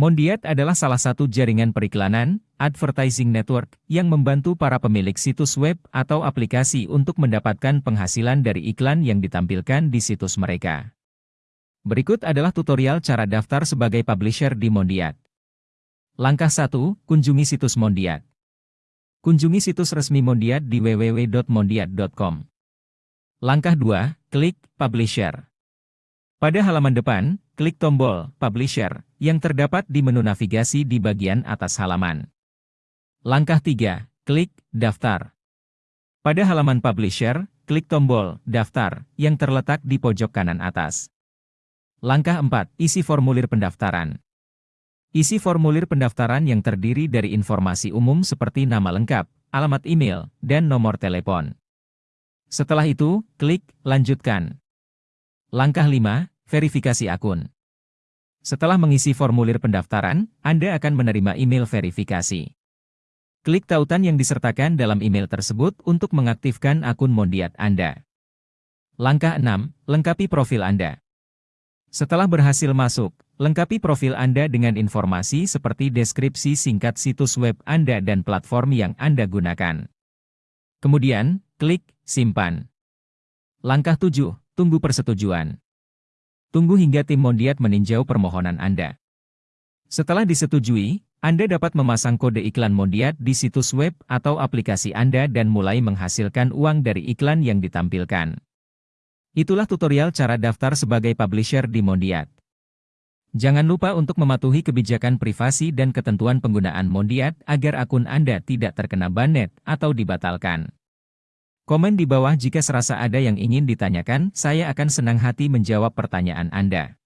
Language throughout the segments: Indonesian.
Mondiat adalah salah satu jaringan periklanan, advertising network, yang membantu para pemilik situs web atau aplikasi untuk mendapatkan penghasilan dari iklan yang ditampilkan di situs mereka. Berikut adalah tutorial cara daftar sebagai publisher di Mondiat. Langkah 1, kunjungi situs Mondiat. Kunjungi situs resmi Mondiat di www.mondiat.com. Langkah 2, klik Publisher. Pada halaman depan, klik tombol Publisher yang terdapat di menu navigasi di bagian atas halaman. Langkah 3, klik Daftar. Pada halaman Publisher, klik tombol Daftar yang terletak di pojok kanan atas. Langkah 4, isi formulir pendaftaran. Isi formulir pendaftaran yang terdiri dari informasi umum seperti nama lengkap, alamat email, dan nomor telepon. Setelah itu, klik Lanjutkan. Langkah 5, verifikasi akun. Setelah mengisi formulir pendaftaran, Anda akan menerima email verifikasi. Klik tautan yang disertakan dalam email tersebut untuk mengaktifkan akun Mondiat Anda. Langkah 6. Lengkapi profil Anda. Setelah berhasil masuk, lengkapi profil Anda dengan informasi seperti deskripsi singkat situs web Anda dan platform yang Anda gunakan. Kemudian, klik Simpan. Langkah 7. Tunggu persetujuan. Tunggu hingga tim Mondiat meninjau permohonan Anda. Setelah disetujui, Anda dapat memasang kode iklan Mondiat di situs web atau aplikasi Anda dan mulai menghasilkan uang dari iklan yang ditampilkan. Itulah tutorial cara daftar sebagai publisher di Mondiat. Jangan lupa untuk mematuhi kebijakan privasi dan ketentuan penggunaan Mondiat agar akun Anda tidak terkena banet atau dibatalkan. Komen di bawah jika serasa ada yang ingin ditanyakan, saya akan senang hati menjawab pertanyaan Anda.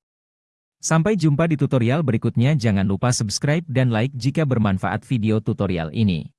Sampai jumpa di tutorial berikutnya jangan lupa subscribe dan like jika bermanfaat video tutorial ini.